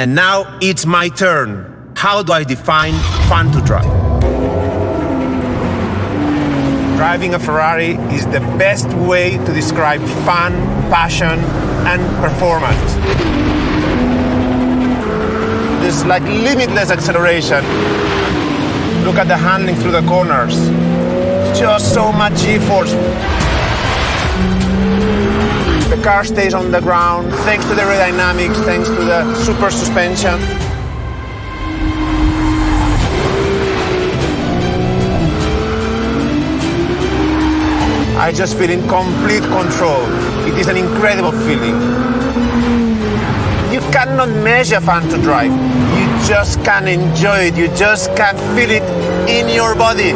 And now it's my turn. How do I define fun to drive? Driving a Ferrari is the best way to describe fun, passion, and performance. There's like limitless acceleration. Look at the handling through the corners. Just so much G-force. Car stays on the ground thanks to the aerodynamics, thanks to the super suspension. I just feel in complete control. It is an incredible feeling. You cannot measure fun to drive. You just can enjoy it. You just can feel it in your body.